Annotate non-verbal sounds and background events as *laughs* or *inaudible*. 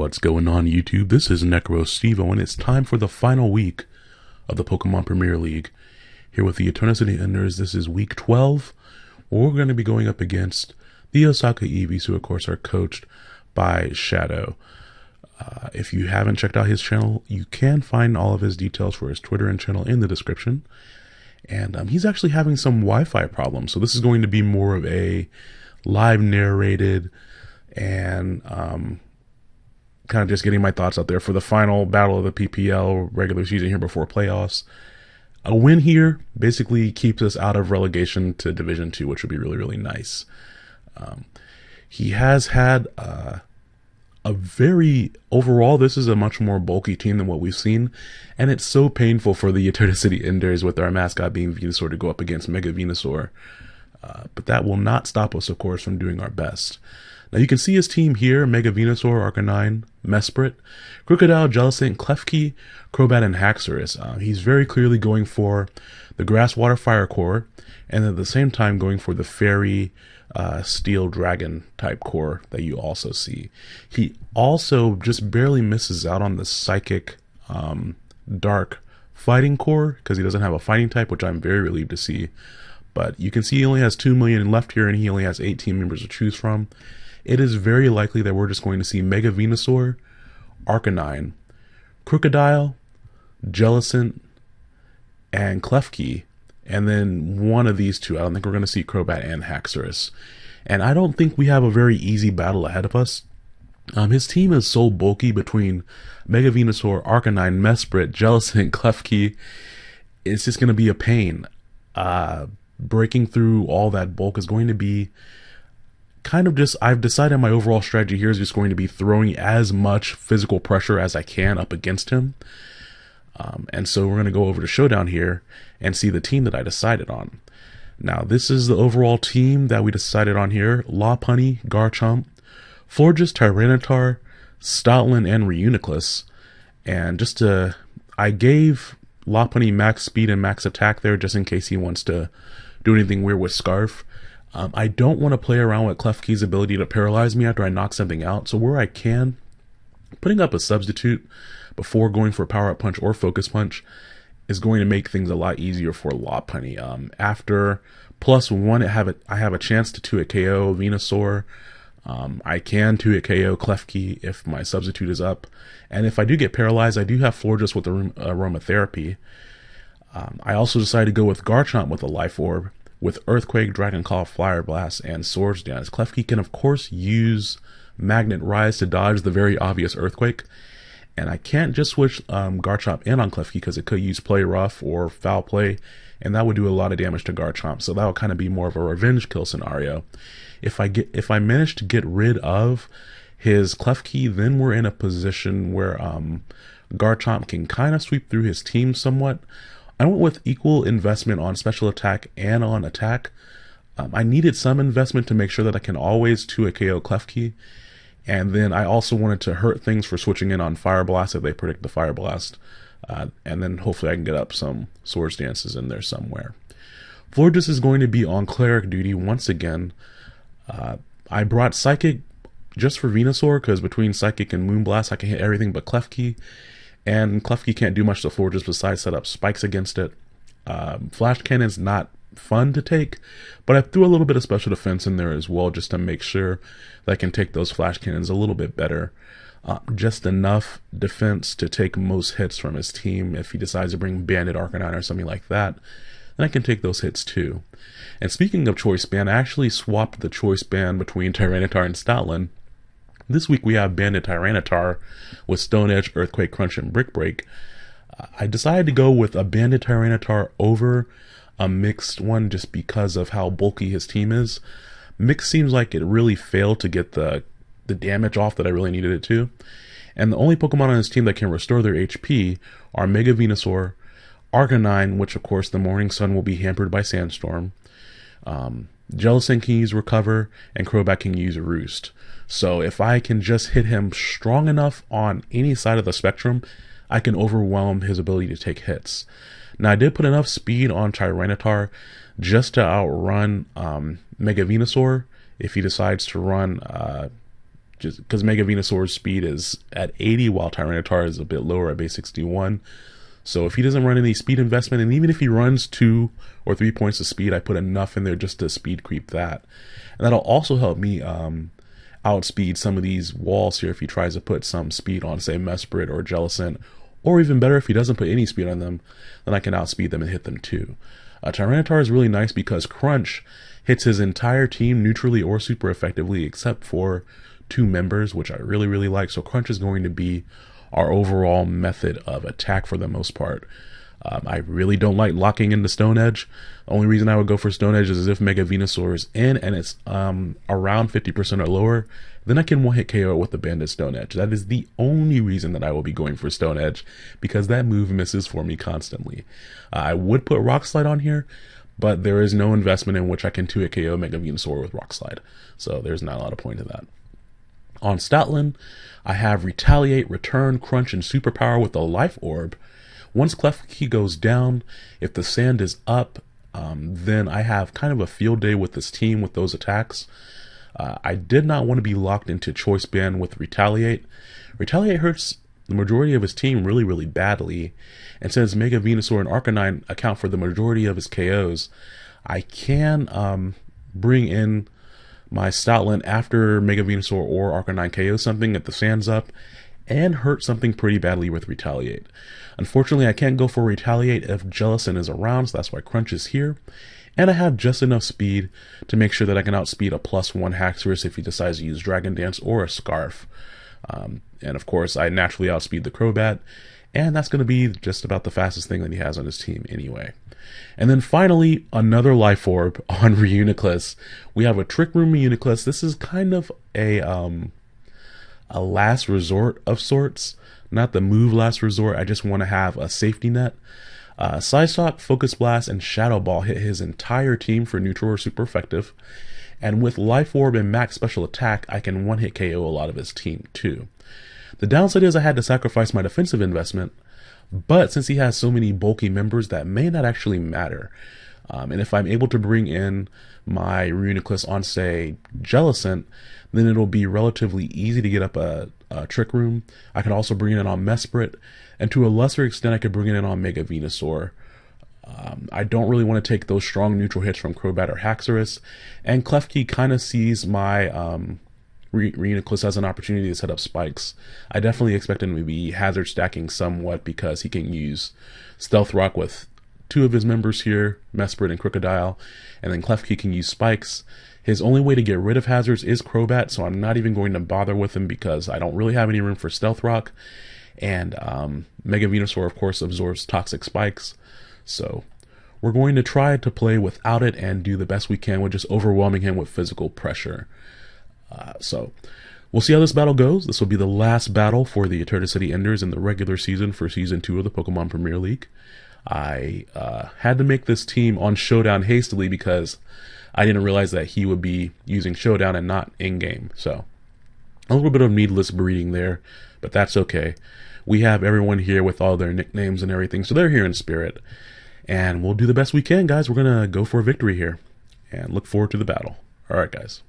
what's going on YouTube? This is Necro Stevo, and it's time for the final week of the Pokemon Premier League. Here with the Eternity Enders, this is week 12, we're going to be going up against the Osaka Eevees, who of course are coached by Shadow. Uh, if you haven't checked out his channel, you can find all of his details for his Twitter and channel in the description. And um, he's actually having some Wi-Fi problems, so this is going to be more of a live narrated and um, kind of just getting my thoughts out there for the final battle of the PPL regular season here before playoffs. A win here basically keeps us out of relegation to Division Two, which would be really really nice. Um, he has had uh, a very overall. This is a much more bulky team than what we've seen, and it's so painful for the Eternity City Enders with our mascot being Venusaur to go up against Mega Venusaur. Uh, but that will not stop us, of course, from doing our best. Now you can see his team here, Mega Venusaur, Arcanine, Mesprit, Krookodile, Jellicent, Klefki, Crobat, and Haxorus. Uh, he's very clearly going for the Grass, Water, Fire core, and at the same time going for the Fairy, uh, Steel Dragon type core that you also see. He also just barely misses out on the Psychic, um, Dark fighting core because he doesn't have a fighting type, which I'm very relieved to see. But you can see he only has 2 million left here and he only has 18 members to choose from it is very likely that we're just going to see Mega Venusaur, Arcanine, Krookodile, Jellicent, and Klefki, and then one of these two. I don't think we're going to see Crobat and Haxorus. And I don't think we have a very easy battle ahead of us. Um, his team is so bulky between Mega Venusaur, Arcanine, Mesprit, Jellicent, Klefki. It's just going to be a pain. Uh, breaking through all that bulk is going to be kind of just I've decided my overall strategy here is just going to be throwing as much physical pressure as I can up against him. Um, and so we're going to go over to Showdown here and see the team that I decided on. Now, this is the overall team that we decided on here. Lopunny, Garchomp, Florges, Tyranitar, Stoutland, and Reuniclus. And just to, I gave Lopunny max speed and max attack there just in case he wants to do anything weird with Scarf. Um, I don't want to play around with Klefki's ability to paralyze me after I knock something out, so where I can, putting up a substitute before going for a Power Up Punch or Focus Punch is going to make things a lot easier for Lopunny. Um, after plus one, I have a, I have a chance to 2 KO Venusaur. Um, I can 2 KO Klefki if my substitute is up. And if I do get paralyzed, I do have Florges with the aromatherapy. Um, I also decided to go with Garchomp with a Life Orb with Earthquake, Dragon Claw, Fire Blast, and Swords Dance. Klefki can of course use Magnet Rise to dodge the very obvious Earthquake. And I can't just switch um, Garchomp in on Klefki because it could use Play Rough or Foul Play, and that would do a lot of damage to Garchomp. So that would kind of be more of a revenge kill scenario. If I get if I manage to get rid of his Klefki, then we're in a position where um, Garchomp can kind of sweep through his team somewhat. I went with equal investment on special attack and on attack. Um, I needed some investment to make sure that I can always 2 a KO Klefki. And then I also wanted to hurt things for switching in on Fire Blast if they predict the Fire Blast. Uh, and then hopefully I can get up some Swords Dances in there somewhere. Florges is going to be on Cleric duty once again. Uh, I brought Psychic just for Venusaur because between Psychic and Moonblast I can hit everything but Klefki and Klefki can't do much to Florges besides set up spikes against it. Um, Flash Cannon's not fun to take, but I threw a little bit of special defense in there as well just to make sure that I can take those Flash Cannons a little bit better. Uh, just enough defense to take most hits from his team. If he decides to bring Banded Arcanine or something like that, then I can take those hits too. And speaking of Choice Band, I actually swapped the Choice Band between *laughs* Tyranitar and Stoutland this week we have Banded Tyranitar with Stone Edge, Earthquake Crunch, and Brick Break. I decided to go with a Banded Tyranitar over a mixed one just because of how bulky his team is. Mix seems like it really failed to get the the damage off that I really needed it to. And the only Pokemon on his team that can restore their HP are Mega Venusaur, Arcanine, which of course the Morning Sun will be hampered by Sandstorm, um, Jellicent can use Recover, and Crobat can use Roost. So if I can just hit him strong enough on any side of the spectrum, I can overwhelm his ability to take hits. Now I did put enough speed on Tyranitar just to outrun um, Mega Venusaur if he decides to run uh, just because Mega Venusaur's speed is at 80 while Tyranitar is a bit lower at base 61. So if he doesn't run any speed investment, and even if he runs two or three points of speed, I put enough in there just to speed creep that. And that'll also help me um, outspeed some of these walls here if he tries to put some speed on, say, Mesprit or Jellicent. Or even better, if he doesn't put any speed on them, then I can outspeed them and hit them too. Uh, Tyranitar is really nice because Crunch hits his entire team neutrally or super effectively except for two members, which I really, really like. So Crunch is going to be our overall method of attack for the most part. Um, I really don't like locking into Stone Edge. The only reason I would go for Stone Edge is if Mega Venusaur is in and it's um, around 50% or lower, then I can one hit KO with the Banded Stone Edge. That is the only reason that I will be going for Stone Edge because that move misses for me constantly. Uh, I would put Rock Slide on here, but there is no investment in which I can 2 hit KO Mega Venusaur with Rock Slide. So there's not a lot of point to that. On Stoutland, I have Retaliate, Return, Crunch, and Superpower with a Life Orb. Once Klefki goes down, if the sand is up, um, then I have kind of a field day with this team with those attacks. Uh, I did not want to be locked into Choice Band with Retaliate. Retaliate hurts the majority of his team really, really badly. And since Mega Venusaur and Arcanine account for the majority of his KOs, I can um, bring in my Stoutland after Mega Venusaur or Arcanine KO something at the sands up and hurt something pretty badly with Retaliate. Unfortunately, I can't go for Retaliate if Jellicent is around, so that's why Crunch is here. And I have just enough speed to make sure that I can outspeed a plus one Haxorus if he decides to use Dragon Dance or a Scarf. Um, and of course, I naturally outspeed the Crobat, and that's going to be just about the fastest thing that he has on his team anyway. And then finally, another Life Orb *laughs* on Reuniclus. We have a Trick Room Reuniclus. This is kind of a um, a last resort of sorts, not the move last resort. I just want to have a safety net. Uh, Focus Blast, and Shadow Ball hit his entire team for neutral or super effective. And with Life Orb and Max Special Attack, I can one hit KO a lot of his team too. The downside is I had to sacrifice my defensive investment, but since he has so many bulky members, that may not actually matter. Um, and if I'm able to bring in my Reuniclus on, say, Jellicent, then it'll be relatively easy to get up a, a Trick Room. I can also bring it in on Mesprit, and to a lesser extent, I could bring it in on Mega Venusaur. Um, I don't really want to take those strong neutral hits from Crobat or Haxorus, and Klefki kind of sees my um, Reuniclus has an opportunity to set up spikes. I definitely expect him to be hazard stacking somewhat because he can use Stealth Rock with two of his members here, Mesprit and Krookodile, and then Klefki can use spikes. His only way to get rid of hazards is Crobat, so I'm not even going to bother with him because I don't really have any room for Stealth Rock. And um, Mega Venusaur, of course, absorbs toxic spikes. So we're going to try to play without it and do the best we can with just overwhelming him with physical pressure. Uh, so we'll see how this battle goes. This will be the last battle for the Eternity City Enders in the regular season for Season 2 of the Pokemon Premier League. I uh, had to make this team on Showdown hastily because I didn't realize that he would be using Showdown and not in-game. So a little bit of needless breeding there, but that's okay. We have everyone here with all their nicknames and everything, so they're here in spirit. And we'll do the best we can, guys. We're going to go for a victory here and look forward to the battle. All right, guys.